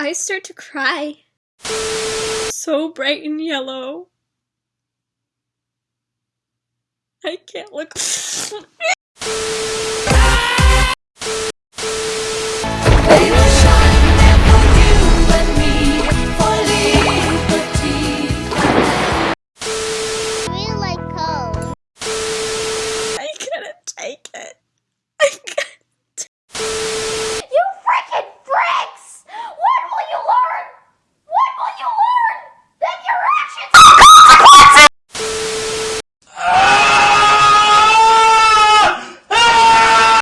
I start to cry. So bright and yellow. I can't look.